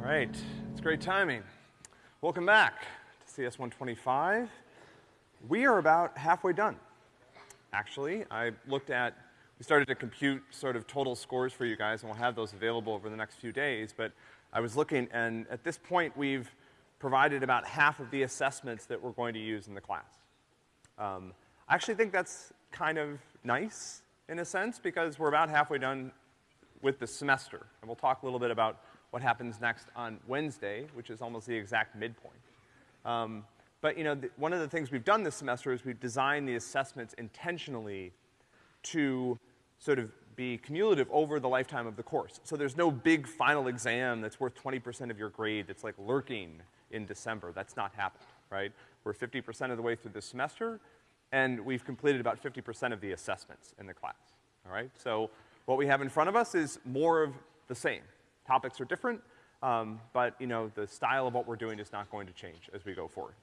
right, it's great timing. Welcome back to CS 125. We are about halfway done. Actually, I looked at, we started to compute sort of total scores for you guys, and we'll have those available over the next few days, but I was looking, and at this point, we've provided about half of the assessments that we're going to use in the class. Um, I actually think that's kind of nice, in a sense, because we're about halfway done with the semester. And we'll talk a little bit about what happens next on Wednesday, which is almost the exact midpoint. Um, but, you know, one of the things we've done this semester is we've designed the assessments intentionally to sort of be cumulative over the lifetime of the course. So there's no big final exam that's worth 20% of your grade that's like lurking in December. That's not happened, right? We're 50% of the way through the semester, and we've completed about 50% of the assessments in the class, all right? So what we have in front of us is more of the same. Topics are different, um, but, you know, the style of what we're doing is not going to change as we go forward.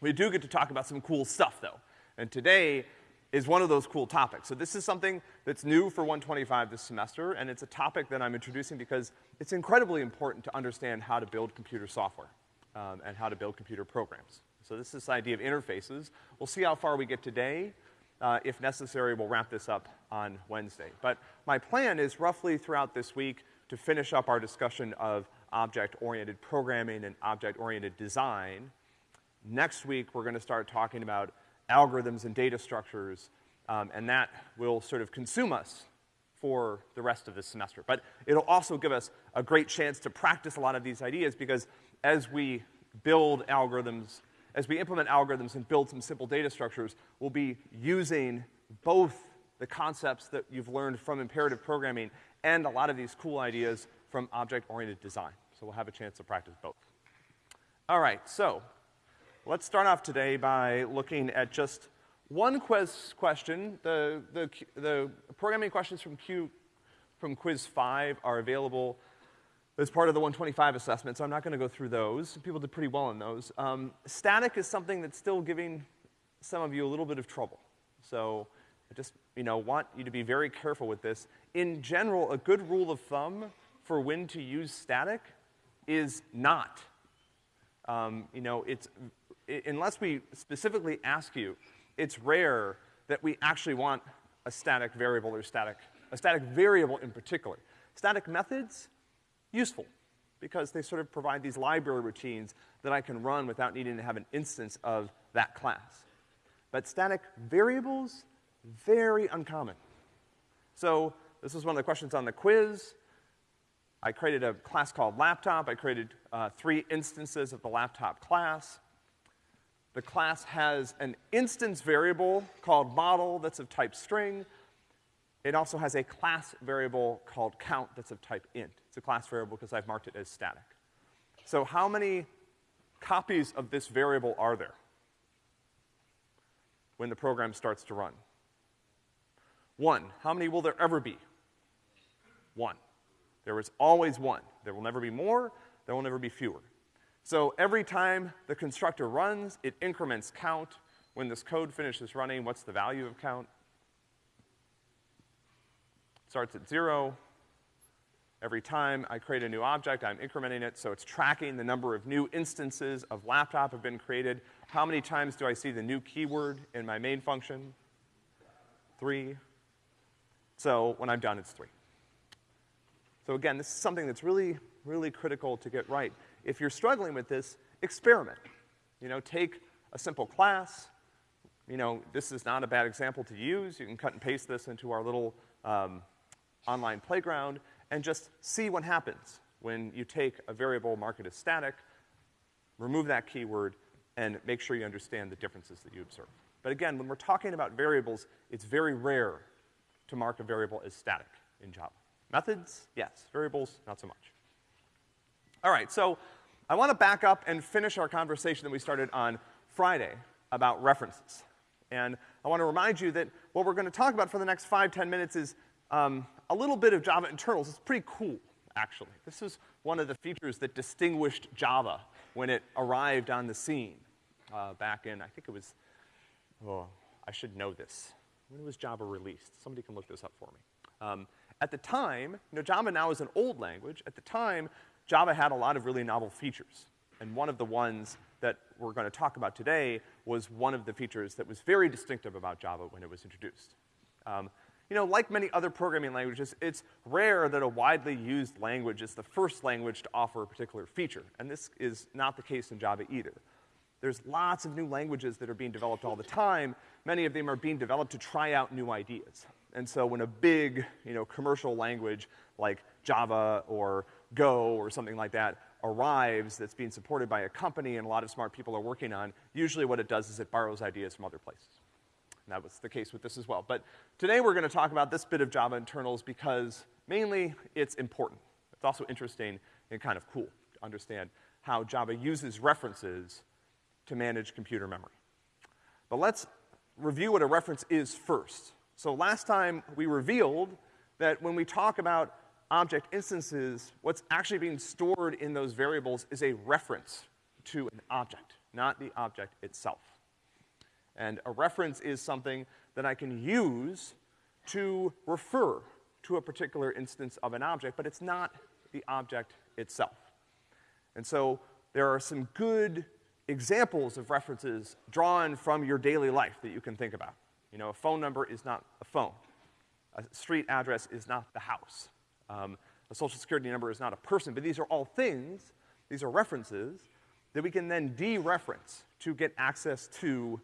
We do get to talk about some cool stuff, though. And today is one of those cool topics. So this is something that's new for 125 this semester, and it's a topic that I'm introducing because it's incredibly important to understand how to build computer software, um, and how to build computer programs. So this is this idea of interfaces. We'll see how far we get today. Uh, if necessary, we'll wrap this up on Wednesday. But my plan is roughly throughout this week to finish up our discussion of object-oriented programming and object-oriented design. Next week, we're gonna start talking about algorithms and data structures, um, and that will sort of consume us for the rest of this semester. But it'll also give us a great chance to practice a lot of these ideas because as we build algorithms as we implement algorithms and build some simple data structures, we'll be using both the concepts that you've learned from imperative programming and a lot of these cool ideas from object-oriented design. So we'll have a chance to practice both. All right, so let's start off today by looking at just one quiz question. The, the, the programming questions from Q, from quiz five are available as part of the 125 assessment, so I'm not gonna go through those. People did pretty well in those. Um, static is something that's still giving some of you a little bit of trouble. So I just, you know, want you to be very careful with this. In general, a good rule of thumb for when to use static is not. Um, you know, it's, unless we specifically ask you, it's rare that we actually want a static variable or static, a static variable in particular. Static methods, useful because they sort of provide these library routines that I can run without needing to have an instance of that class. But static variables, very uncommon. So this was one of the questions on the quiz. I created a class called laptop. I created uh, three instances of the laptop class. The class has an instance variable called model that's of type string. It also has a class variable called count that's of type int. It's a class variable because I've marked it as static. So how many copies of this variable are there when the program starts to run? One. How many will there ever be? One. There is always one. There will never be more, there will never be fewer. So every time the constructor runs, it increments count. When this code finishes running, what's the value of count? Starts at zero, Every time I create a new object, I'm incrementing it, so it's tracking the number of new instances of laptop have been created. How many times do I see the new keyword in my main function? Three. So when I'm done, it's three. So again, this is something that's really, really critical to get right. If you're struggling with this, experiment. You know, take a simple class. You know, this is not a bad example to use. You can cut and paste this into our little um, online playground and just see what happens when you take a variable, mark it as static, remove that keyword, and make sure you understand the differences that you observe. But again, when we're talking about variables, it's very rare to mark a variable as static in Java. Methods, yes. Variables, not so much. All right, so I want to back up and finish our conversation that we started on Friday about references. And I want to remind you that what we're going to talk about for the next five, ten minutes is um, a little bit of Java internals. It's pretty cool, actually. This is one of the features that distinguished Java when it arrived on the scene uh, back in, I think it was, oh, I should know this. When was Java released? Somebody can look this up for me. Um, at the time, you know, Java now is an old language. At the time, Java had a lot of really novel features. And one of the ones that we're gonna talk about today was one of the features that was very distinctive about Java when it was introduced. Um, you know, like many other programming languages, it's rare that a widely used language is the first language to offer a particular feature, and this is not the case in Java either. There's lots of new languages that are being developed all the time. Many of them are being developed to try out new ideas. And so when a big, you know, commercial language like Java or Go or something like that arrives that's being supported by a company and a lot of smart people are working on, usually what it does is it borrows ideas from other places. And that was the case with this as well. But today we're gonna talk about this bit of Java internals because mainly it's important. It's also interesting and kind of cool to understand how Java uses references to manage computer memory. But let's review what a reference is first. So last time we revealed that when we talk about object instances, what's actually being stored in those variables is a reference to an object, not the object itself. And a reference is something that I can use to refer to a particular instance of an object, but it's not the object itself. And so there are some good examples of references drawn from your daily life that you can think about. You know, a phone number is not a phone. A street address is not the house. Um, a social security number is not a person, but these are all things, these are references, that we can then dereference to get access to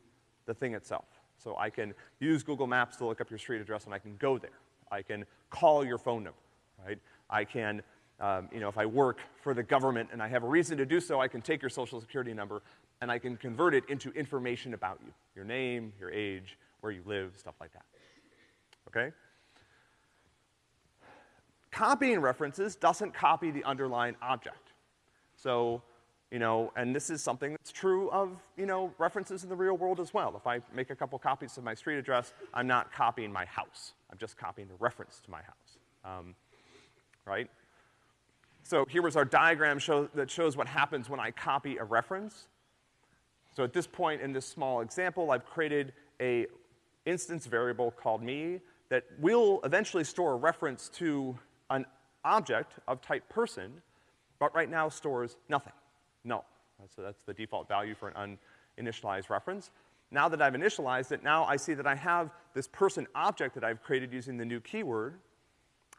the thing itself. So I can use Google Maps to look up your street address and I can go there. I can call your phone number, right? I can, um, you know, if I work for the government and I have a reason to do so, I can take your social security number and I can convert it into information about you. Your name, your age, where you live, stuff like that. Okay? Copying references doesn't copy the underlying object. So, you know, and this is something that's true of, you know, references in the real world as well. If I make a couple copies of my street address, I'm not copying my house. I'm just copying the reference to my house. Um, right? So here was our diagram show, that shows what happens when I copy a reference. So at this point in this small example, I've created a instance variable called me that will eventually store a reference to an object of type person, but right now stores nothing null. So that's the default value for an uninitialized reference. Now that I've initialized it, now I see that I have this person object that I've created using the new keyword.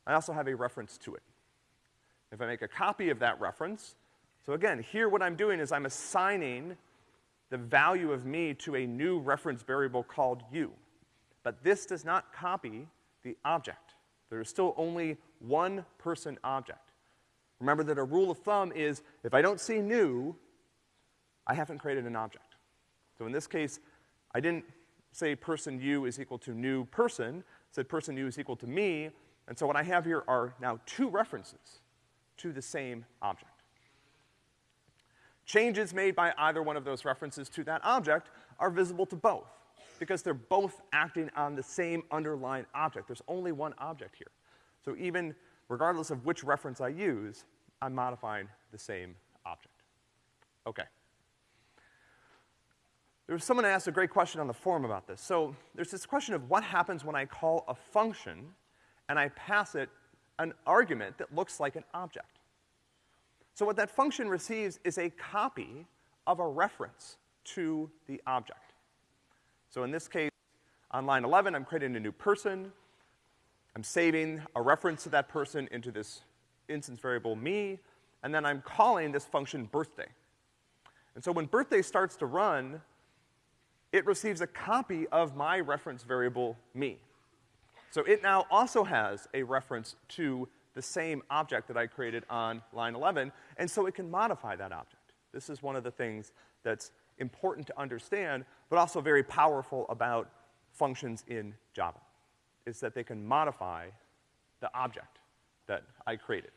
I also have a reference to it. If I make a copy of that reference, so again, here what I'm doing is I'm assigning the value of me to a new reference variable called you. But this does not copy the object. There is still only one person object. Remember that a rule of thumb is if I don't see new, I haven't created an object. So in this case, I didn't say person u is equal to new person, said person u is equal to me, and so what I have here are now two references to the same object. Changes made by either one of those references to that object are visible to both, because they're both acting on the same underlying object. There's only one object here. So even regardless of which reference I use, I'm modifying the same object. Okay. There was someone asked a great question on the forum about this. So there's this question of what happens when I call a function and I pass it an argument that looks like an object. So what that function receives is a copy of a reference to the object. So in this case, on line 11, I'm creating a new person. I'm saving a reference to that person into this instance variable me, and then I'm calling this function birthday. And so when birthday starts to run, it receives a copy of my reference variable me. So it now also has a reference to the same object that I created on line 11, and so it can modify that object. This is one of the things that's important to understand, but also very powerful about functions in Java, is that they can modify the object that I created.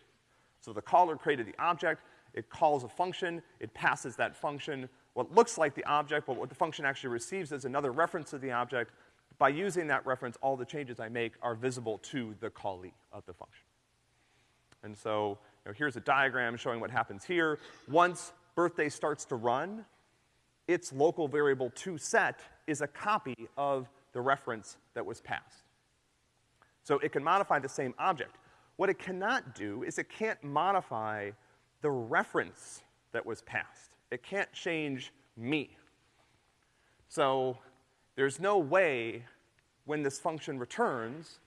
So the caller created the object, it calls a function, it passes that function what looks like the object, but what the function actually receives is another reference to the object. By using that reference, all the changes I make are visible to the callee of the function. And so, you know, here's a diagram showing what happens here. Once birthday starts to run, its local variable toSet is a copy of the reference that was passed. So it can modify the same object. What it cannot do is it can't modify the reference that was passed. It can't change me. So there's no way when this function returns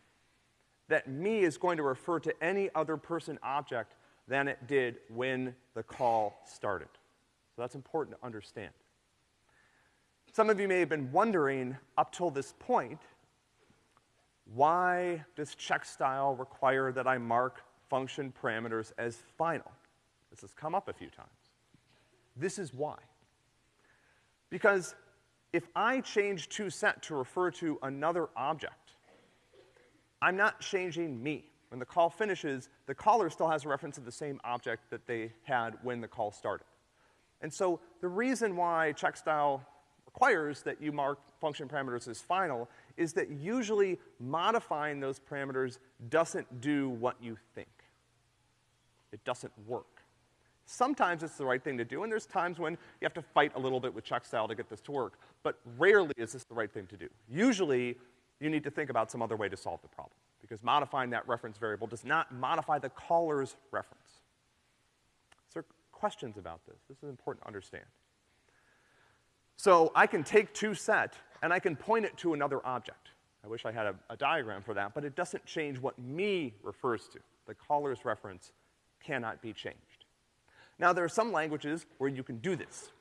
that me is going to refer to any other person object than it did when the call started. So that's important to understand. Some of you may have been wondering up till this point, why does Checkstyle require that I mark function parameters as final? This has come up a few times. This is why. Because if I change toSet to refer to another object, I'm not changing me. When the call finishes, the caller still has a reference to the same object that they had when the call started. And so the reason why Checkstyle requires that you mark function parameters as final is that usually modifying those parameters doesn't do what you think. It doesn't work. Sometimes it's the right thing to do, and there's times when you have to fight a little bit with Checkstyle to get this to work, but rarely is this the right thing to do. Usually, you need to think about some other way to solve the problem, because modifying that reference variable does not modify the caller's reference. So questions about this? This is important to understand. So I can take toSet and I can point it to another object. I wish I had a, a, diagram for that, but it doesn't change what me refers to. The caller's reference cannot be changed. Now, there are some languages where you can do this.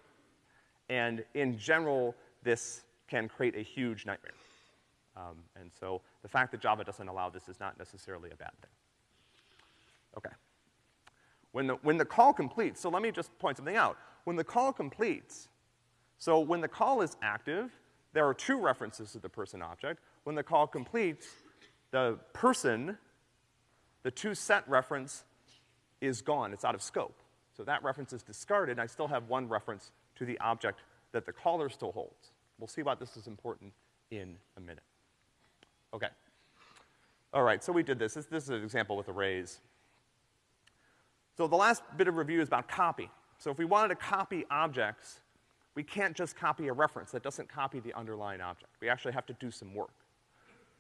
And in general, this can create a huge nightmare. Um, and so the fact that Java doesn't allow this is not necessarily a bad thing. Okay. When the, when the call completes, so let me just point something out. When the call completes, so when the call is active, there are two references to the person object. When the call completes, the person, the two toSet reference is gone, it's out of scope. So that reference is discarded, and I still have one reference to the object that the caller still holds. We'll see why this is important in a minute. Okay. All right, so we did this. This, this is an example with arrays. So the last bit of review is about copy. So if we wanted to copy objects, we can't just copy a reference. That doesn't copy the underlying object. We actually have to do some work.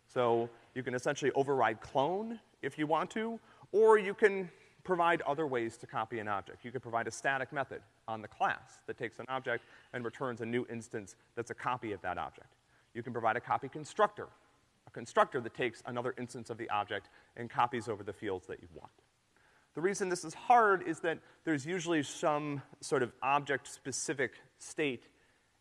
So you can essentially override clone if you want to, or you can provide other ways to copy an object. You could provide a static method on the class that takes an object and returns a new instance that's a copy of that object. You can provide a copy constructor, a constructor that takes another instance of the object and copies over the fields that you want. The reason this is hard is that there's usually some sort of object-specific state,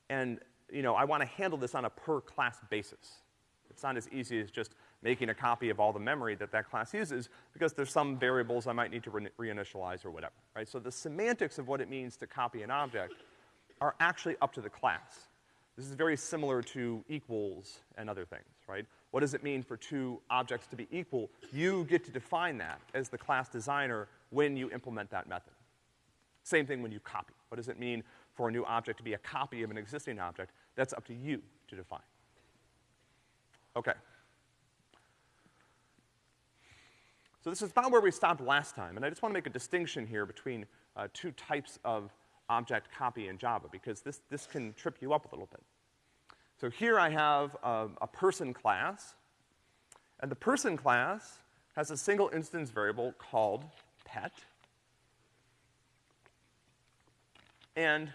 and, you know, I want to handle this on a per-class basis. It's not as easy as just making a copy of all the memory that that class uses because there's some variables I might need to re reinitialize or whatever, right? So the semantics of what it means to copy an object are actually up to the class. This is very similar to equals and other things, right? What does it mean for two objects to be equal? You get to define that as the class designer when you implement that method. Same thing when you copy. What does it mean for a new object to be a copy of an existing object? That's up to you to define. Okay. So this is about where we stopped last time, and I just want to make a distinction here between uh, two types of object copy in Java, because this, this can trip you up a little bit. So here I have a, a person class, and the person class has a single instance variable called pet. And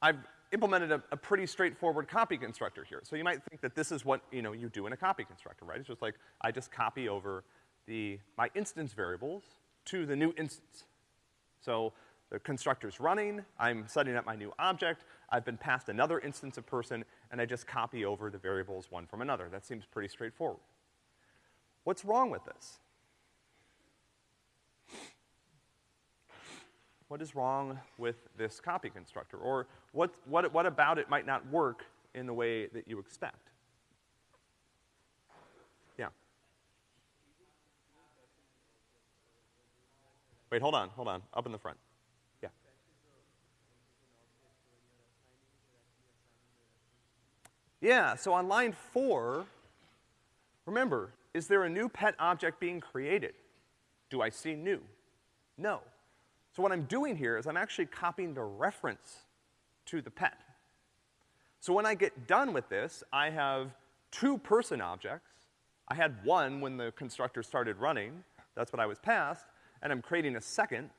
I've implemented a, a, pretty straightforward copy constructor here. So you might think that this is what, you know, you do in a copy constructor, right? It's just like, I just copy over the, my instance variables to the new instance. So the constructor's running, I'm setting up my new object, I've been passed another instance of person, and I just copy over the variables one from another. That seems pretty straightforward. What's wrong with this? what is wrong with this copy constructor? Or what, what, what about it might not work in the way that you expect? Yeah. Wait, hold on, hold on. Up in the front. Yeah. Yeah, so on line four, remember, is there a new pet object being created? Do I see new? No. So what I'm doing here is I'm actually copying the reference to the pet. So when I get done with this, I have two person objects. I had one when the constructor started running. That's what I was passed. and I'm creating a second,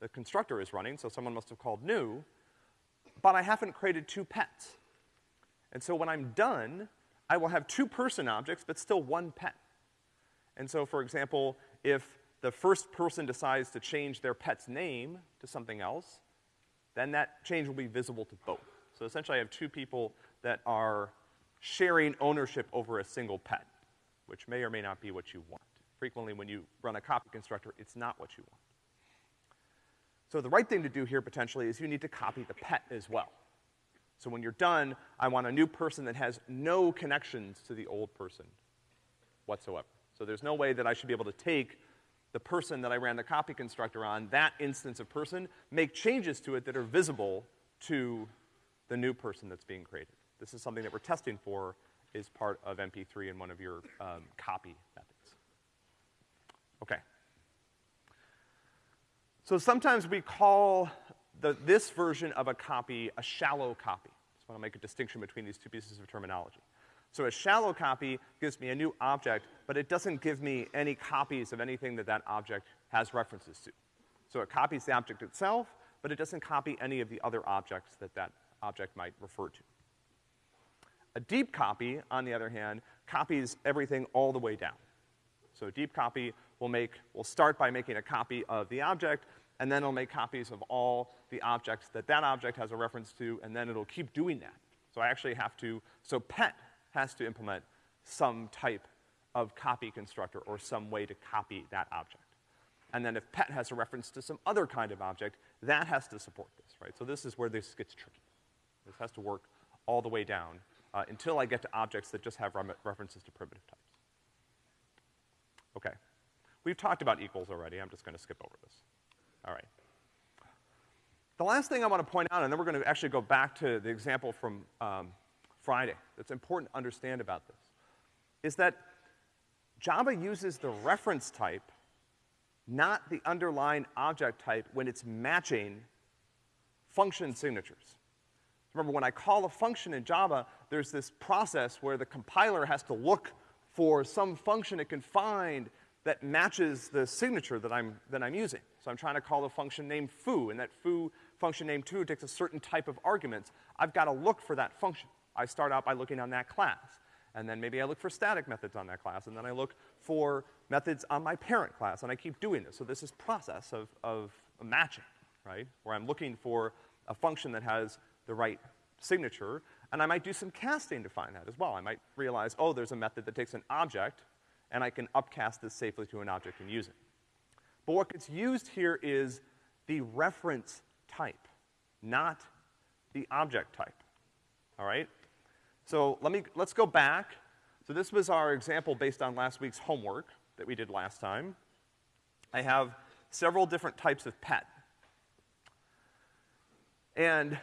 the constructor is running, so someone must have called new, but I haven't created two pets. And so when I'm done, I will have two person objects, but still one pet. And so, for example, if the first person decides to change their pet's name to something else, then that change will be visible to both. So essentially I have two people that are sharing ownership over a single pet, which may or may not be what you want. Frequently when you run a copy constructor, it's not what you want. So the right thing to do here potentially is you need to copy the pet as well. So when you're done, I want a new person that has no connections to the old person whatsoever. So there's no way that I should be able to take the person that I ran the copy constructor on, that instance of person, make changes to it that are visible to the new person that's being created. This is something that we're testing for is part of MP3 in one of your um, copy methods. Okay. So sometimes we call the, this version of a copy a shallow copy. Just want to make a distinction between these two pieces of terminology. So a shallow copy gives me a new object, but it doesn't give me any copies of anything that that object has references to. So it copies the object itself, but it doesn't copy any of the other objects that that object might refer to. A deep copy, on the other hand, copies everything all the way down. So a deep copy will make, will start by making a copy of the object, and then it'll make copies of all the objects that that object has a reference to, and then it'll keep doing that. So I actually have to, so pet has to implement some type of copy constructor or some way to copy that object. And then if pet has a reference to some other kind of object, that has to support this, right? So this is where this gets tricky. This has to work all the way down uh, until I get to objects that just have references to primitive types. Okay. We've talked about equals already. I'm just gonna skip over this. All right. The last thing I want to point out, and then we're gonna actually go back to the example from um, Friday that's important to understand about this, is that Java uses the reference type, not the underlying object type when it's matching function signatures. Remember, when I call a function in Java, there's this process where the compiler has to look for some function it can find that matches the signature that I'm, that I'm using. So I'm trying to call a function named foo, and that foo function named 2 takes a certain type of arguments. I've got to look for that function. I start out by looking on that class. And then maybe I look for static methods on that class, and then I look for methods on my parent class, and I keep doing this. So this is process of, of matching, right? Where I'm looking for a function that has the right signature, and I might do some casting to find that as well. I might realize, oh, there's a method that takes an object, and I can upcast this safely to an object and use it. But what gets used here is the reference type, not the object type. All right? So let me, let's go back. So this was our example based on last week's homework that we did last time. I have several different types of pet. And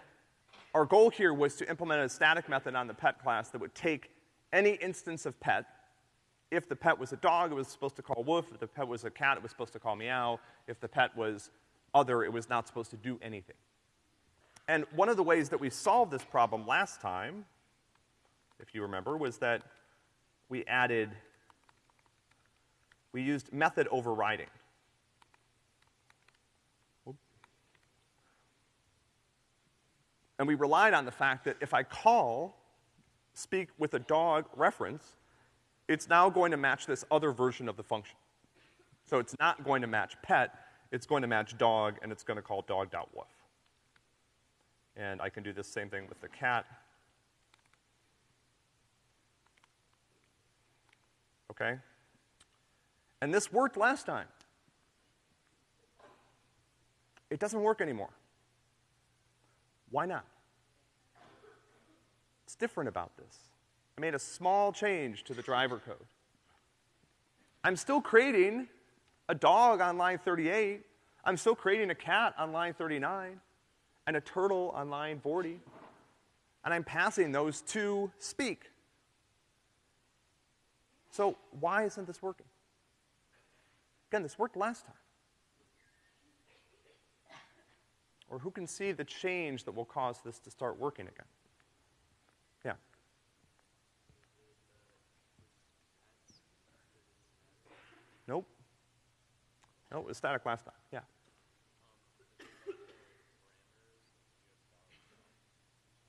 our goal here was to implement a static method on the pet class that would take any instance of pet. If the pet was a dog, it was supposed to call woof. If the pet was a cat, it was supposed to call meow. If the pet was other, it was not supposed to do anything. And one of the ways that we solved this problem last time if you remember, was that we added, we used method overriding. And we relied on the fact that if I call speak with a dog reference, it's now going to match this other version of the function. So it's not going to match pet, it's going to match dog, and it's going to call dog.woof. And I can do the same thing with the cat. okay? And this worked last time. It doesn't work anymore. Why not? It's different about this. I made a small change to the driver code. I'm still creating a dog on line 38. I'm still creating a cat on line 39 and a turtle on line 40. And I'm passing those to speak. So why isn't this working? Again, this worked last time. Or who can see the change that will cause this to start working again? Yeah. Nope. No, it was static last time, yeah.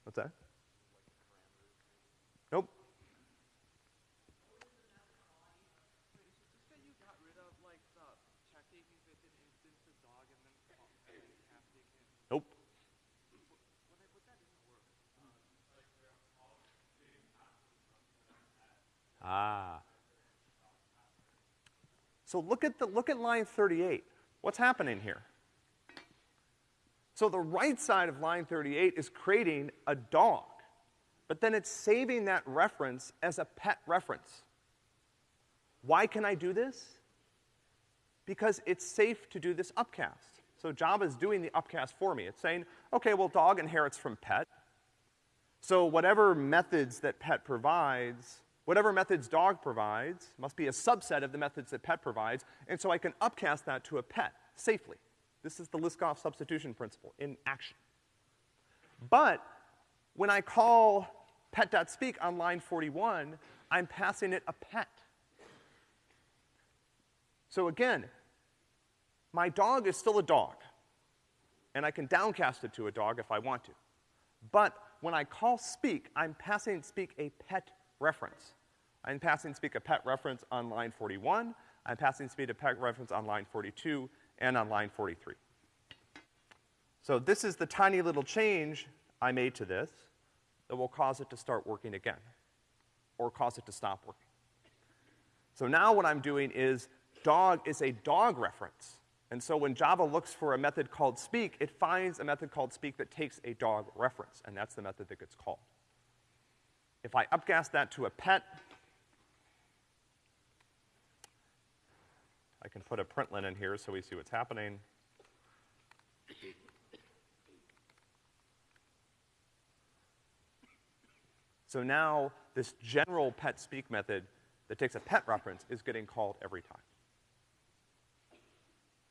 What's that? Nope. Nope. Ah. So look at the, look at line 38. What's happening here? So the right side of line 38 is creating a dog, but then it's saving that reference as a pet reference. Why can I do this? Because it's safe to do this upcast. So Java is doing the upcast for me. It's saying, okay, well, dog inherits from pet. So whatever methods that pet provides, whatever methods dog provides, must be a subset of the methods that pet provides, and so I can upcast that to a pet safely. This is the Liskov substitution principle in action. But when I call pet.speak on line 41, I'm passing it a pet. So again, my dog is still a dog, and I can downcast it to a dog if I want to. But when I call speak, I'm passing speak a pet reference. I'm passing speak a pet reference on line 41, I'm passing speak a pet reference on line 42, and on line 43. So this is the tiny little change I made to this that will cause it to start working again, or cause it to stop working. So now what I'm doing is dog is a dog reference. And so when Java looks for a method called speak, it finds a method called speak that takes a dog reference, and that's the method that gets called. If I upcast that to a pet, I can put a println in here so we see what's happening. So now this general pet speak method that takes a pet reference is getting called every time.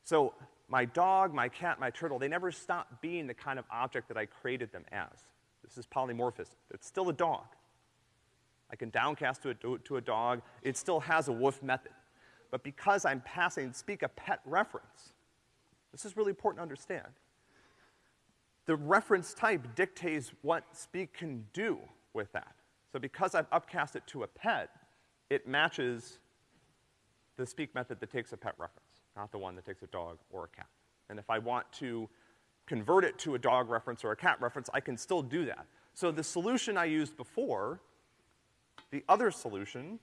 So my dog, my cat, my turtle, they never stop being the kind of object that I created them as. This is polymorphism. It's still a dog. I can downcast to a, to a dog. It still has a woof method. But because I'm passing speak a pet reference, this is really important to understand. The reference type dictates what speak can do with that. So because I've upcast it to a pet, it matches the speak method that takes a pet reference, not the one that takes a dog or a cat. And if I want to convert it to a dog reference or a cat reference, I can still do that. So the solution I used before, the other solution,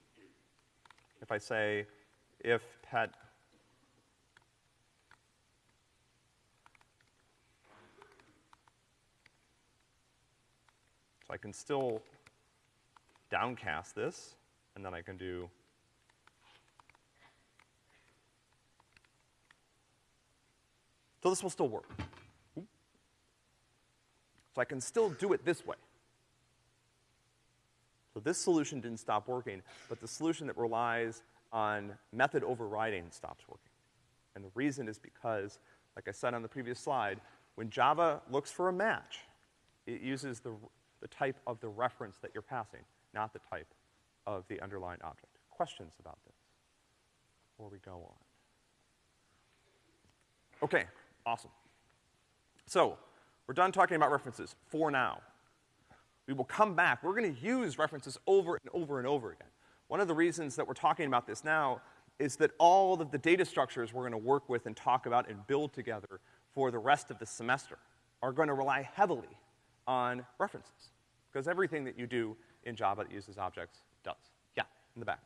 if I say if pet So I can still downcast this, and then I can do So this will still work. So I can still do it this way. So this solution didn't stop working, but the solution that relies on method overriding stops working. And the reason is because, like I said on the previous slide, when Java looks for a match, it uses the, the type of the reference that you're passing, not the type of the underlying object. Questions about this before we go on? Okay, awesome. So, we're done talking about references for now. We will come back. We're gonna use references over and over and over again. One of the reasons that we're talking about this now is that all of the data structures we're gonna work with and talk about and build together for the rest of the semester are gonna rely heavily on references. Because everything that you do in Java that uses objects does. Yeah, in the back.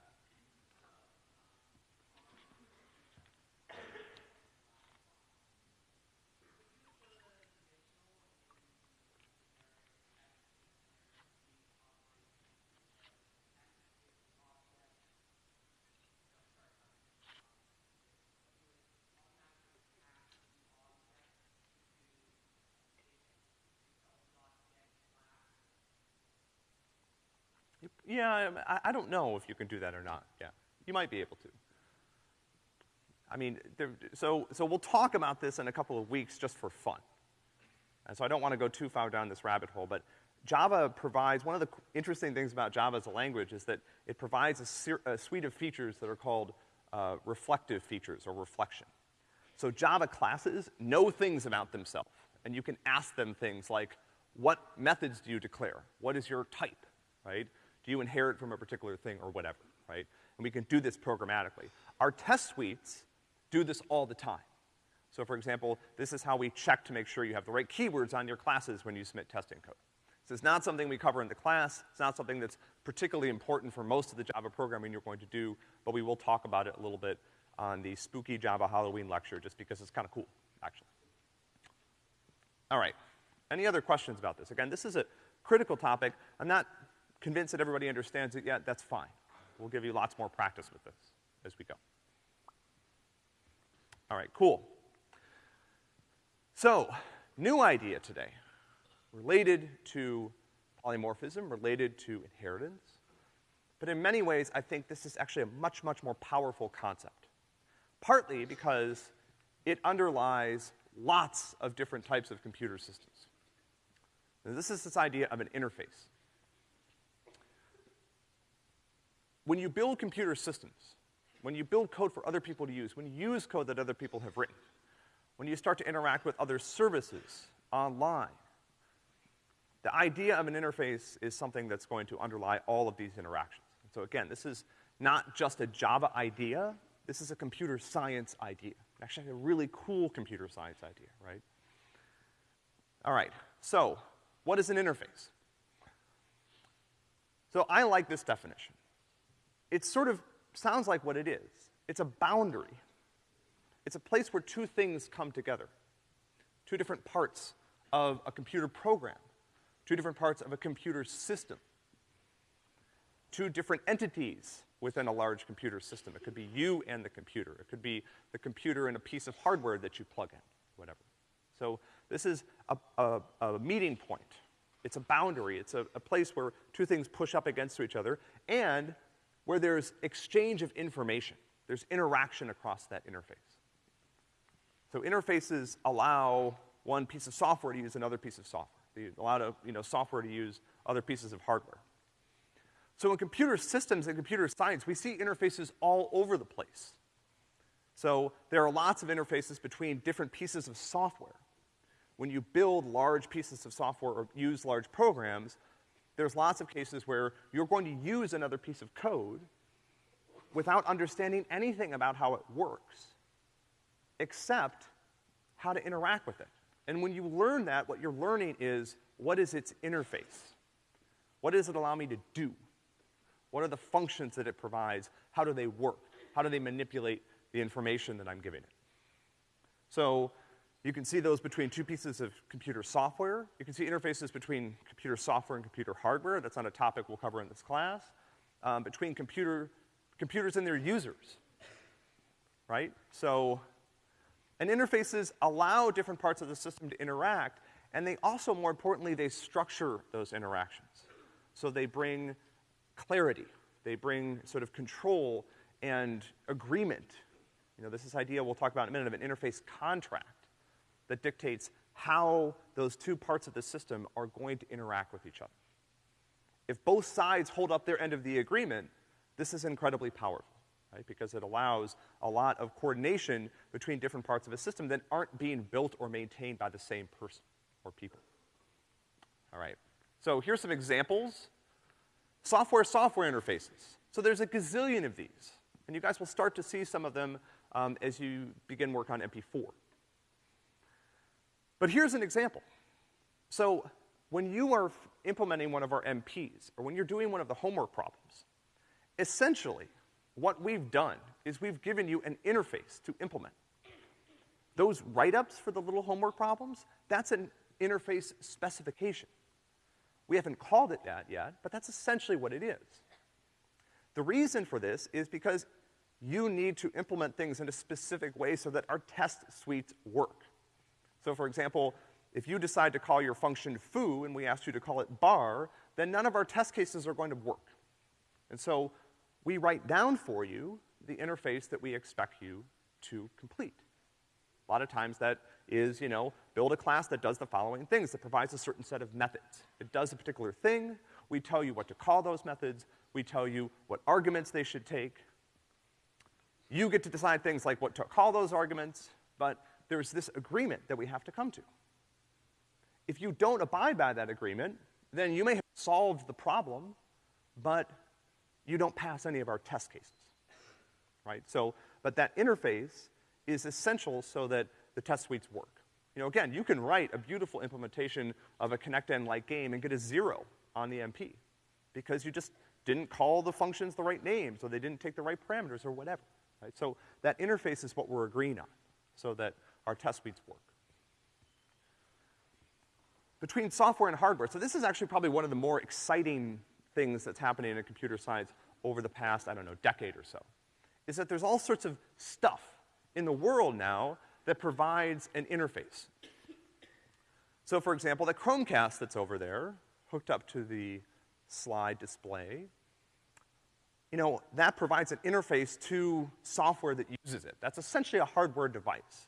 Yeah, I, I don't know if you can do that or not. Yeah, you might be able to. I mean, there, so, so we'll talk about this in a couple of weeks just for fun. And so I don't want to go too far down this rabbit hole, but Java provides, one of the interesting things about Java as a language is that it provides a, a suite of features that are called uh, reflective features or reflection. So Java classes know things about themselves, and you can ask them things like, what methods do you declare? What is your type, right? Do you inherit from a particular thing or whatever, right? And we can do this programmatically. Our test suites do this all the time. So for example, this is how we check to make sure you have the right keywords on your classes when you submit testing code. So it's not something we cover in the class, it's not something that's particularly important for most of the Java programming you're going to do, but we will talk about it a little bit on the spooky Java Halloween lecture just because it's kind of cool, actually. All right. Any other questions about this? Again, this is a critical topic. I'm not convinced that everybody understands it yet. That's fine. We'll give you lots more practice with this as we go. All right, cool. So, new idea today, related to polymorphism, related to inheritance. But in many ways, I think this is actually a much, much more powerful concept. Partly because it underlies lots of different types of computer systems. Now, this is this idea of an interface. When you build computer systems, when you build code for other people to use, when you use code that other people have written, when you start to interact with other services online, the idea of an interface is something that's going to underlie all of these interactions. So again, this is not just a Java idea, this is a computer science idea. Actually, a really cool computer science idea, right? All right, so what is an interface? So I like this definition. It sort of sounds like what it is. It's a boundary. It's a place where two things come together. Two different parts of a computer program. Two different parts of a computer system. Two different entities within a large computer system. It could be you and the computer. It could be the computer and a piece of hardware that you plug in, whatever. So this is a, a, a meeting point. It's a boundary. It's a, a place where two things push up against each other and where there's exchange of information. There's interaction across that interface. So interfaces allow one piece of software to use another piece of software. They allow, to, you know, software to use other pieces of hardware. So in computer systems and computer science, we see interfaces all over the place. So there are lots of interfaces between different pieces of software. When you build large pieces of software or use large programs, there's lots of cases where you're going to use another piece of code without understanding anything about how it works, except how to interact with it. And when you learn that, what you're learning is what is its interface? What does it allow me to do? What are the functions that it provides? How do they work? How do they manipulate the information that I'm giving it? So, you can see those between two pieces of computer software. You can see interfaces between computer software and computer hardware. That's not a topic we'll cover in this class. Um, between computer, computers and their users, right? So, and interfaces allow different parts of the system to interact, and they also, more importantly, they structure those interactions. So they bring clarity. They bring sort of control and agreement. You know, this is idea we'll talk about in a minute of an interface contract that dictates how those two parts of the system are going to interact with each other. If both sides hold up their end of the agreement, this is incredibly powerful, right? Because it allows a lot of coordination between different parts of a system that aren't being built or maintained by the same person or people. All right. So here's some examples. Software-software interfaces. So there's a gazillion of these. And you guys will start to see some of them um, as you begin work on MP4. But here's an example. So when you are implementing one of our MPs, or when you're doing one of the homework problems, essentially, what we've done is we've given you an interface to implement. Those write-ups for the little homework problems, that's an interface specification. We haven't called it that yet, but that's essentially what it is. The reason for this is because you need to implement things in a specific way so that our test suites work. So for example, if you decide to call your function foo and we ask you to call it bar, then none of our test cases are going to work. And so we write down for you the interface that we expect you to complete. A lot of times that is, you know, build a class that does the following things, that provides a certain set of methods. It does a particular thing, we tell you what to call those methods, we tell you what arguments they should take. You get to decide things like what to call those arguments, but there's this agreement that we have to come to. If you don't abide by that agreement, then you may have solved the problem, but you don't pass any of our test cases, right? So, but that interface is essential so that the test suites work. You know, again, you can write a beautiful implementation of a ConnectN-like game and get a zero on the MP because you just didn't call the functions the right names or they didn't take the right parameters or whatever, right? So that interface is what we're agreeing on so that our test suites work. Between software and hardware, so this is actually probably one of the more exciting things that's happening in computer science over the past, I don't know, decade or so, is that there's all sorts of stuff in the world now that provides an interface. So for example, the Chromecast that's over there, hooked up to the slide display, you know, that provides an interface to software that uses it. That's essentially a hardware device.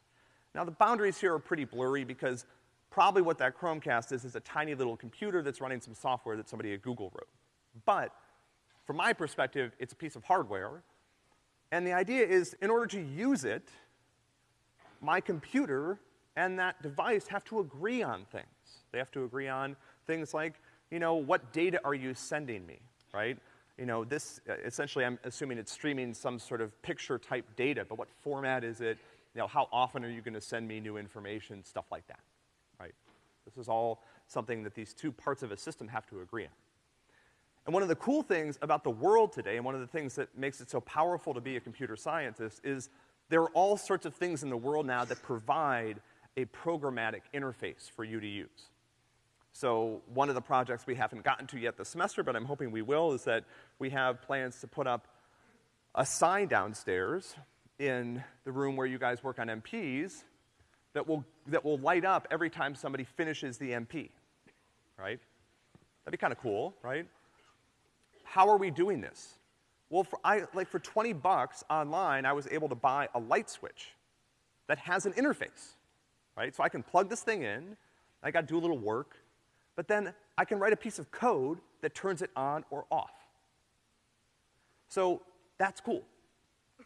Now the boundaries here are pretty blurry because probably what that Chromecast is is a tiny little computer that's running some software that somebody at Google wrote. But from my perspective, it's a piece of hardware. And the idea is in order to use it, my computer and that device have to agree on things. They have to agree on things like, you know, what data are you sending me, right? You know, this, uh, essentially I'm assuming it's streaming some sort of picture type data, but what format is it? You know, how often are you gonna send me new information, stuff like that, right? This is all something that these two parts of a system have to agree on. And one of the cool things about the world today, and one of the things that makes it so powerful to be a computer scientist, is there are all sorts of things in the world now that provide a programmatic interface for you to use. So one of the projects we haven't gotten to yet this semester, but I'm hoping we will, is that we have plans to put up a sign downstairs in the room where you guys work on MPs that will, that will light up every time somebody finishes the MP, right? That'd be kind of cool, right? How are we doing this? Well, for, I, like for 20 bucks online, I was able to buy a light switch that has an interface, right? So I can plug this thing in, I gotta do a little work, but then I can write a piece of code that turns it on or off. So that's cool.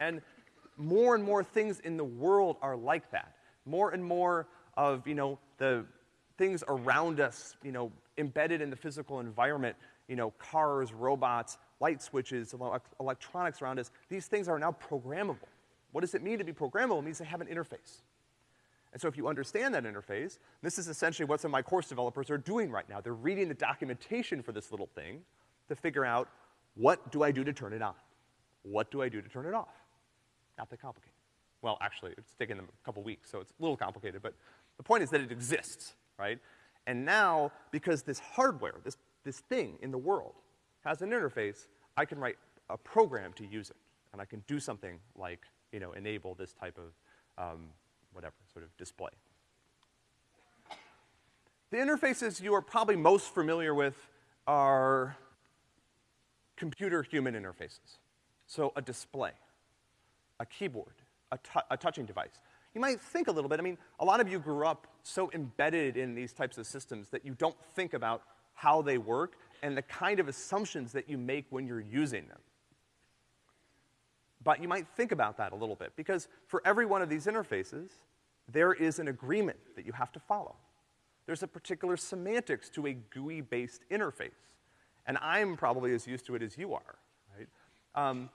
And more and more things in the world are like that. More and more of, you know, the things around us, you know, embedded in the physical environment, you know, cars, robots, light switches, electronics around us, these things are now programmable. What does it mean to be programmable? It means they have an interface. And so if you understand that interface, this is essentially what some of my course developers are doing right now. They're reading the documentation for this little thing to figure out what do I do to turn it on? What do I do to turn it off? Not that complicated. Well, actually, it's taken them a couple weeks, so it's a little complicated, but the point is that it exists, right? And now, because this hardware, this, this thing in the world has an interface, I can write a program to use it. And I can do something like, you know, enable this type of, um, whatever, sort of display. The interfaces you are probably most familiar with are computer-human interfaces. So a display, a keyboard, a, a touching device. You might think a little bit, I mean, a lot of you grew up so embedded in these types of systems that you don't think about how they work and the kind of assumptions that you make when you're using them. But you might think about that a little bit, because for every one of these interfaces, there is an agreement that you have to follow. There's a particular semantics to a GUI-based interface. And I'm probably as used to it as you are, right? Um,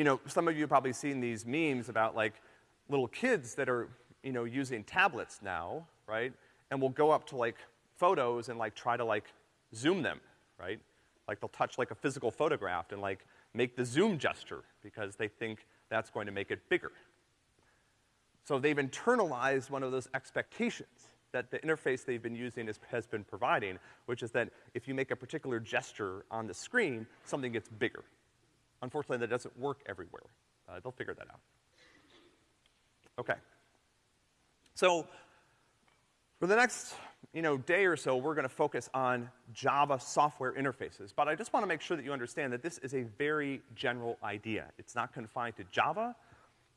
you know, some of you have probably seen these memes about like little kids that are, you know, using tablets now, right? And will go up to like photos and like try to like zoom them, right? Like they'll touch like a physical photograph and like make the zoom gesture because they think that's going to make it bigger. So they've internalized one of those expectations that the interface they've been using is, has been providing, which is that if you make a particular gesture on the screen, something gets bigger. Unfortunately, that doesn't work everywhere. Uh, they'll figure that out. Okay. So, for the next you know, day or so, we're gonna focus on Java software interfaces. But I just wanna make sure that you understand that this is a very general idea. It's not confined to Java,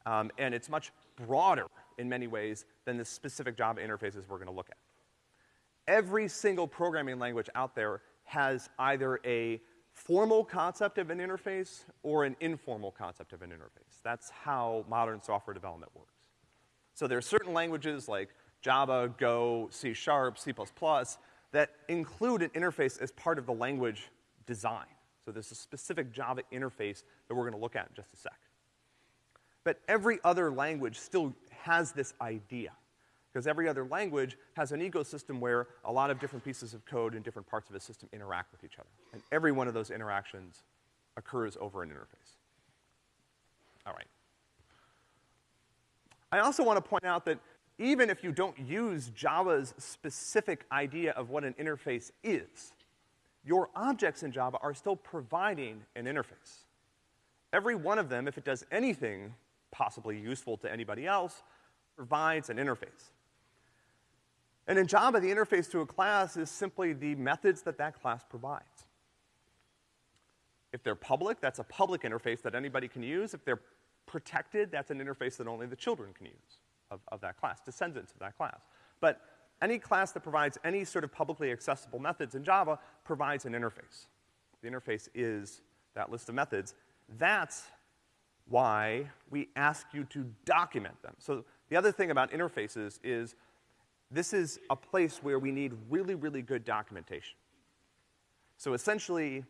um, and it's much broader in many ways than the specific Java interfaces we're gonna look at. Every single programming language out there has either a formal concept of an interface or an informal concept of an interface. That's how modern software development works. So there are certain languages like Java, Go, C Sharp, C++ that include an interface as part of the language design. So there's a specific Java interface that we're gonna look at in just a sec. But every other language still has this idea. Because every other language has an ecosystem where a lot of different pieces of code in different parts of a system interact with each other. And every one of those interactions occurs over an interface. All right. I also want to point out that even if you don't use Java's specific idea of what an interface is, your objects in Java are still providing an interface. Every one of them, if it does anything possibly useful to anybody else, provides an interface. And in Java, the interface to a class is simply the methods that that class provides. If they're public, that's a public interface that anybody can use. If they're protected, that's an interface that only the children can use of, of that class, descendants of that class. But any class that provides any sort of publicly accessible methods in Java provides an interface. The interface is that list of methods. That's why we ask you to document them. So the other thing about interfaces is this is a place where we need really, really good documentation. So essentially,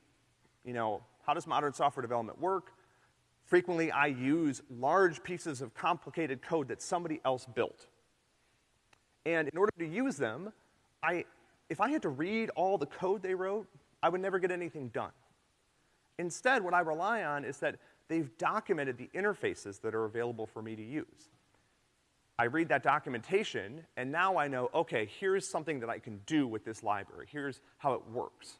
you know, how does modern software development work? Frequently, I use large pieces of complicated code that somebody else built. And in order to use them, I, if I had to read all the code they wrote, I would never get anything done. Instead, what I rely on is that they've documented the interfaces that are available for me to use. I read that documentation, and now I know, okay, here's something that I can do with this library. Here's how it works.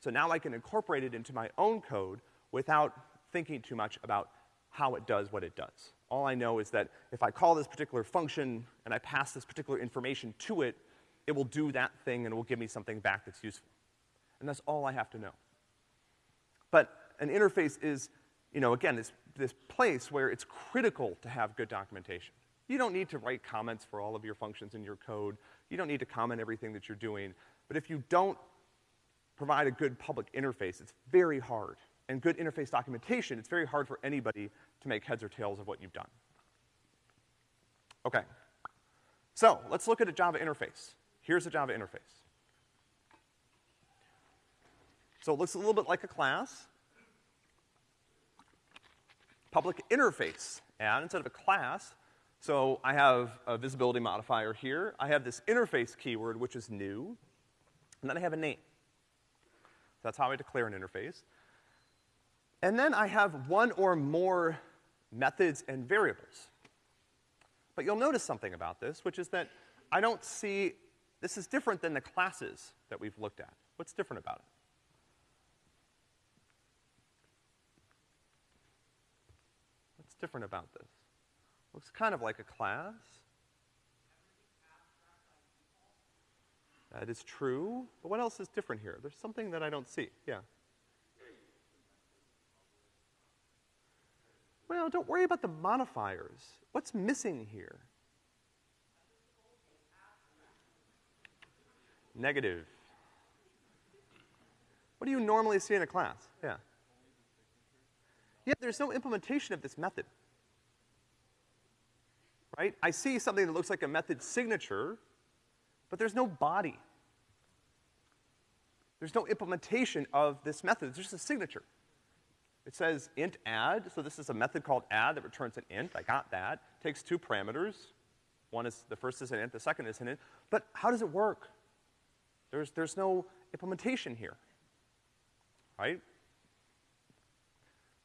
So now I can incorporate it into my own code without thinking too much about how it does what it does. All I know is that if I call this particular function and I pass this particular information to it, it will do that thing and it will give me something back that's useful. And that's all I have to know. But an interface is, you know, again, this, this place where it's critical to have good documentation. You don't need to write comments for all of your functions in your code. You don't need to comment everything that you're doing. But if you don't provide a good public interface, it's very hard. And good interface documentation, it's very hard for anybody to make heads or tails of what you've done. Okay. So, let's look at a Java interface. Here's a Java interface. So it looks a little bit like a class. Public interface. And instead of a class, so I have a visibility modifier here. I have this interface keyword, which is new. And then I have a name. That's how I declare an interface. And then I have one or more methods and variables. But you'll notice something about this, which is that I don't see, this is different than the classes that we've looked at. What's different about it? What's different about this? Looks kind of like a class. That is true. But what else is different here? There's something that I don't see. Yeah. Well, don't worry about the modifiers. What's missing here? Negative. What do you normally see in a class? Yeah. Yeah, there's no implementation of this method. Right? I see something that looks like a method signature, but there's no body. There's no implementation of this method. It's just a signature. It says int add, so this is a method called add that returns an int. I got that. Takes two parameters. One is, the first is an int, the second is an int. But how does it work? There's, there's no implementation here. Right?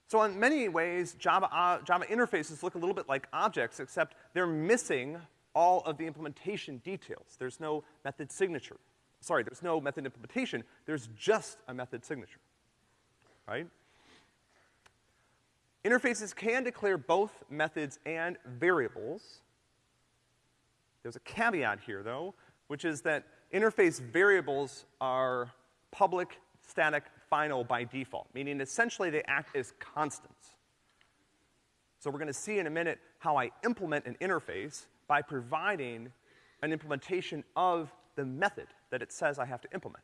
So in many ways, Java, uh, Java interfaces look a little bit like objects, except they're missing all of the implementation details. There's no method signature. Sorry, there's no method implementation, there's just a method signature, right? Interfaces can declare both methods and variables. There's a caveat here, though, which is that interface variables are public, static, final by default, meaning essentially they act as constants. So we're gonna see in a minute how I implement an interface by providing an implementation of the method that it says I have to implement.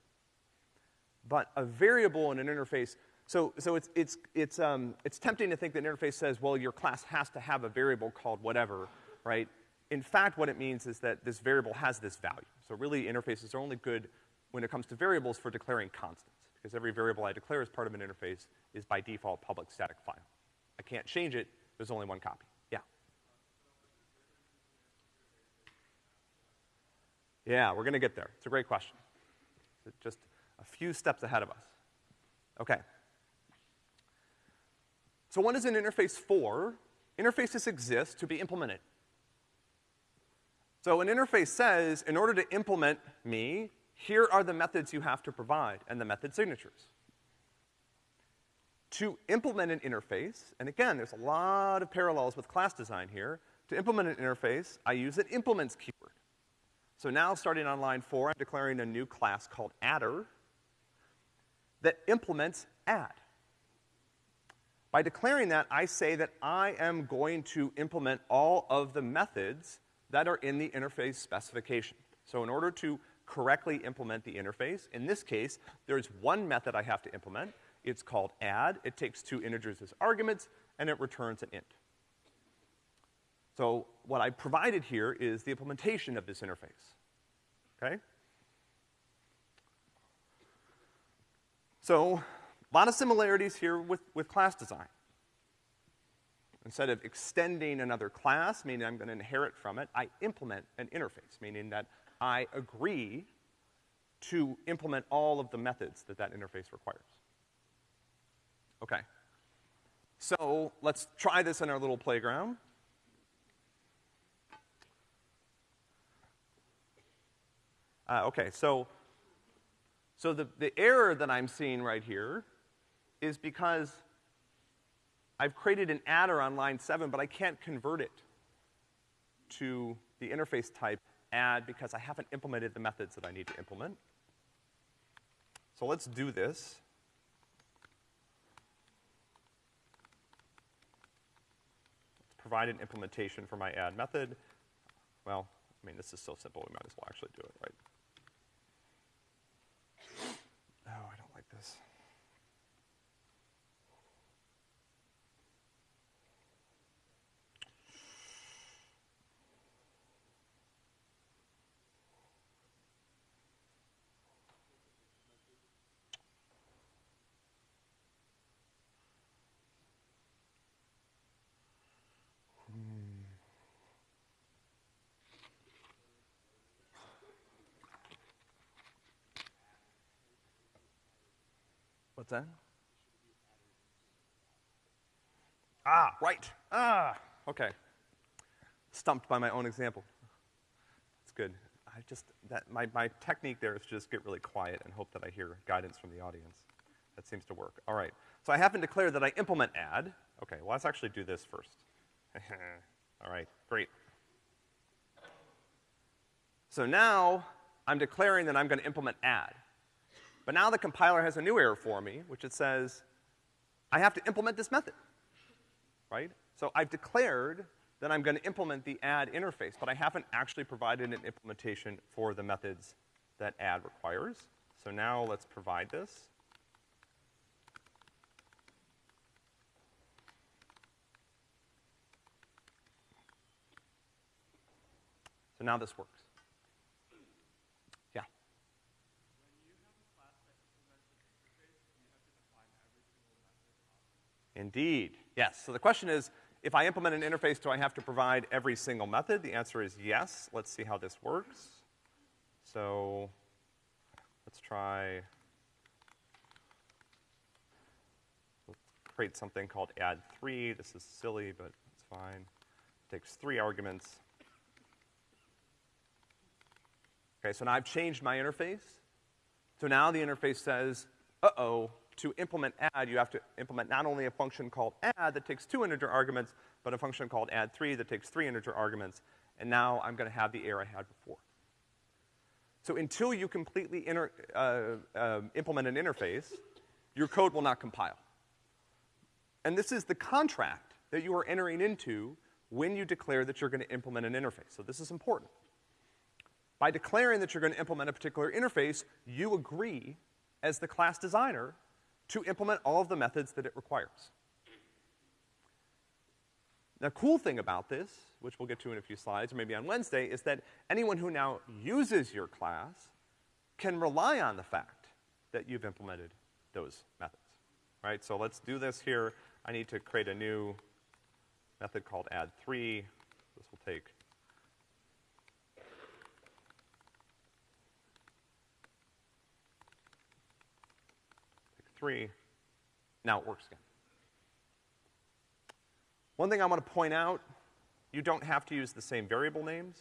But a variable in an interface, so, so it's, it's, it's, um, it's tempting to think that an interface says, well, your class has to have a variable called whatever, right? in fact, what it means is that this variable has this value. So really, interfaces are only good when it comes to variables for declaring constants, because every variable I declare as part of an interface is by default public static final. I can't change it, there's only one copy. Yeah. Yeah, we're gonna get there. It's a great question. It's just a few steps ahead of us. Okay. So what is an interface for? Interfaces exist to be implemented. So an interface says, in order to implement me, here are the methods you have to provide and the method signatures. To implement an interface, and again, there's a lot of parallels with class design here, to implement an interface, I use an implements keyword. So now, starting on line four, I'm declaring a new class called adder that implements add. By declaring that, I say that I am going to implement all of the methods that are in the interface specification. So in order to correctly implement the interface, in this case, there's one method I have to implement. It's called add. It takes two integers as arguments, and it returns an int. So what I provided here is the implementation of this interface. Okay? So, a lot of similarities here with, with class design. Instead of extending another class, meaning I'm gonna inherit from it, I implement an interface, meaning that I agree to implement all of the methods that that interface requires. Okay. So, let's try this in our little playground. Uh, okay, so, so the, the error that I'm seeing right here is because I've created an adder on line seven, but I can't convert it to the interface type add because I haven't implemented the methods that I need to implement. So let's do this. Let's provide an implementation for my add method. Well, I mean, this is so simple, we might as well actually do it, right? What's that? Ah, right. Ah, okay. Stumped by my own example. That's good. I just, that, my, my technique there is to just get really quiet and hope that I hear guidance from the audience. That seems to work. All right. So I haven't declared that I implement add. Okay, well, let's actually do this first. All right, great. So now I'm declaring that I'm gonna implement add. But now the compiler has a new error for me, which it says, I have to implement this method, right? So I've declared that I'm gonna implement the add interface, but I haven't actually provided an implementation for the methods that add requires. So now let's provide this. So now this works. Indeed, yes. So the question is, if I implement an interface, do I have to provide every single method? The answer is yes. Let's see how this works. So, let's try, let's create something called add three. This is silly, but it's fine. It takes three arguments. Okay, so now I've changed my interface. So now the interface says, uh-oh, to implement add, you have to implement not only a function called add that takes two integer arguments, but a function called add3 that takes three integer arguments, and now I'm gonna have the error I had before. So until you completely uh, uh, implement an interface, your code will not compile. And this is the contract that you are entering into when you declare that you're gonna implement an interface. So this is important. By declaring that you're gonna implement a particular interface, you agree as the class designer to implement all of the methods that it requires. The cool thing about this, which we'll get to in a few slides, or maybe on Wednesday, is that anyone who now uses your class can rely on the fact that you've implemented those methods, right? So let's do this here. I need to create a new method called add3. This will take three. Now it works again. One thing I want to point out, you don't have to use the same variable names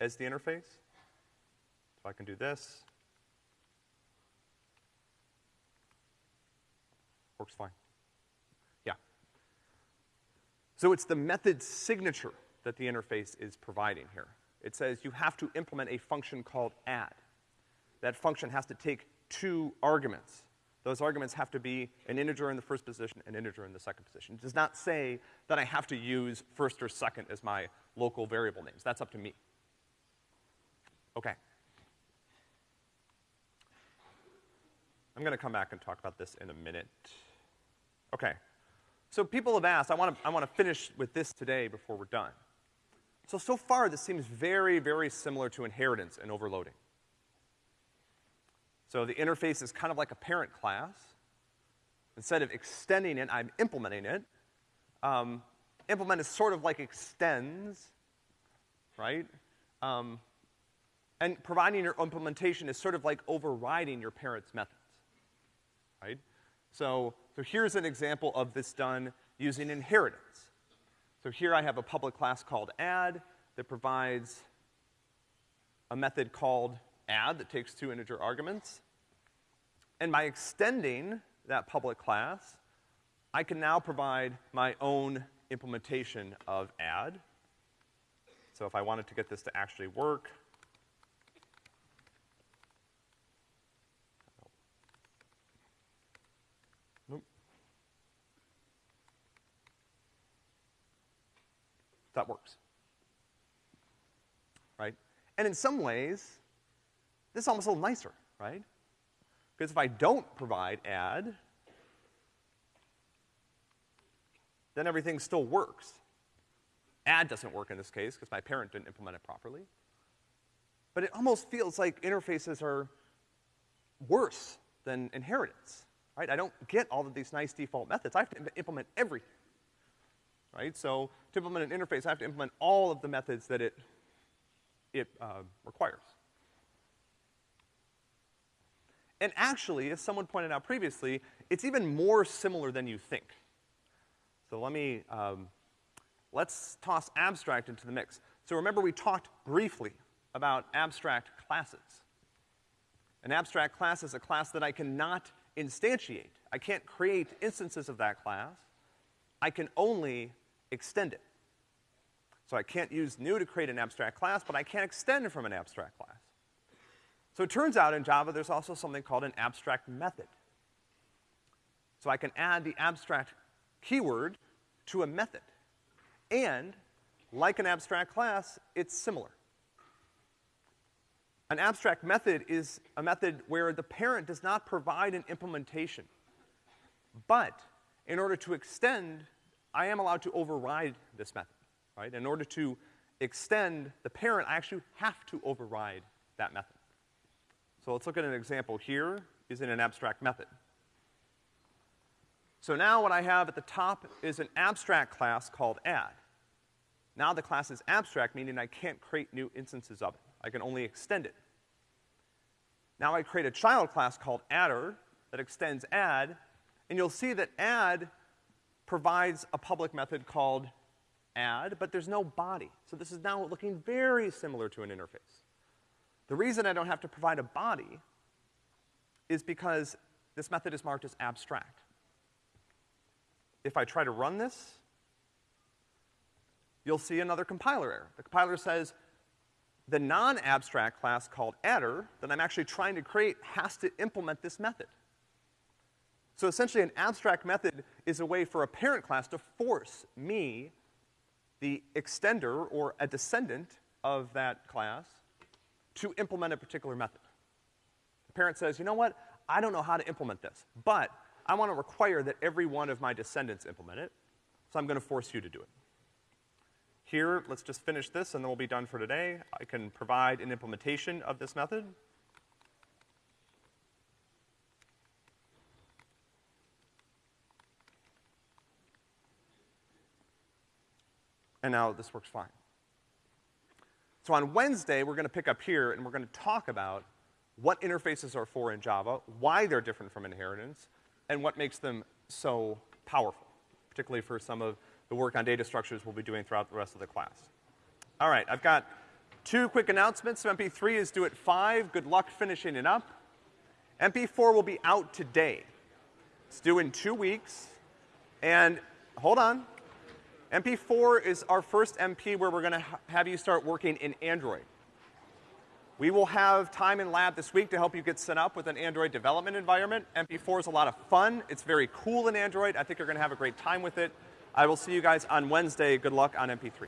as the interface. So I can do this. Works fine. Yeah. So it's the method signature that the interface is providing here. It says you have to implement a function called add. That function has to take two arguments. Those arguments have to be an integer in the first position, an integer in the second position. It does not say that I have to use first or second as my local variable names. That's up to me. Okay. I'm gonna come back and talk about this in a minute. Okay. So people have asked, I wanna, I wanna finish with this today before we're done. So, so far this seems very, very similar to inheritance and overloading. So the interface is kind of like a parent class. Instead of extending it, I'm implementing it. Um, implement is sort of like extends, right? Um, and providing your implementation is sort of like overriding your parent's methods, right? So, so here's an example of this done using inheritance. So here I have a public class called add that provides a method called add that takes two integer arguments. And by extending that public class, I can now provide my own implementation of add. So if I wanted to get this to actually work. That works. Right? And in some ways, this is almost a little nicer, right? Because if I don't provide add, then everything still works. Add doesn't work in this case because my parent didn't implement it properly. But it almost feels like interfaces are worse than inheritance, right? I don't get all of these nice default methods. I have to implement everything, right? So to implement an interface, I have to implement all of the methods that it, it uh, requires. And actually, as someone pointed out previously, it's even more similar than you think. So let me, um, let's toss abstract into the mix. So remember we talked briefly about abstract classes. An abstract class is a class that I cannot instantiate. I can't create instances of that class. I can only extend it. So I can't use new to create an abstract class, but I can extend from an abstract class. So it turns out in Java there's also something called an abstract method. So I can add the abstract keyword to a method. And, like an abstract class, it's similar. An abstract method is a method where the parent does not provide an implementation. But, in order to extend, I am allowed to override this method, right? In order to extend the parent, I actually have to override that method. So let's look at an example here using an abstract method. So now what I have at the top is an abstract class called add. Now the class is abstract, meaning I can't create new instances of it. I can only extend it. Now I create a child class called adder that extends add, and you'll see that add provides a public method called add, but there's no body. So this is now looking very similar to an interface. The reason I don't have to provide a body is because this method is marked as abstract. If I try to run this, you'll see another compiler error. The compiler says the non-abstract class called adder that I'm actually trying to create has to implement this method. So essentially an abstract method is a way for a parent class to force me, the extender or a descendant of that class, to implement a particular method. The parent says, you know what, I don't know how to implement this, but I want to require that every one of my descendants implement it, so I'm gonna force you to do it. Here, let's just finish this and then we'll be done for today. I can provide an implementation of this method. And now this works fine. So on Wednesday, we're gonna pick up here and we're gonna talk about what interfaces are for in Java, why they're different from inheritance, and what makes them so powerful, particularly for some of the work on data structures we'll be doing throughout the rest of the class. All right, I've got two quick announcements. So MP3 is due at 5. Good luck finishing it up. MP4 will be out today. It's due in two weeks. And hold on. MP4 is our first MP where we're gonna ha have you start working in Android. We will have time in lab this week to help you get set up with an Android development environment. MP4 is a lot of fun. It's very cool in Android. I think you're gonna have a great time with it. I will see you guys on Wednesday. Good luck on MP3.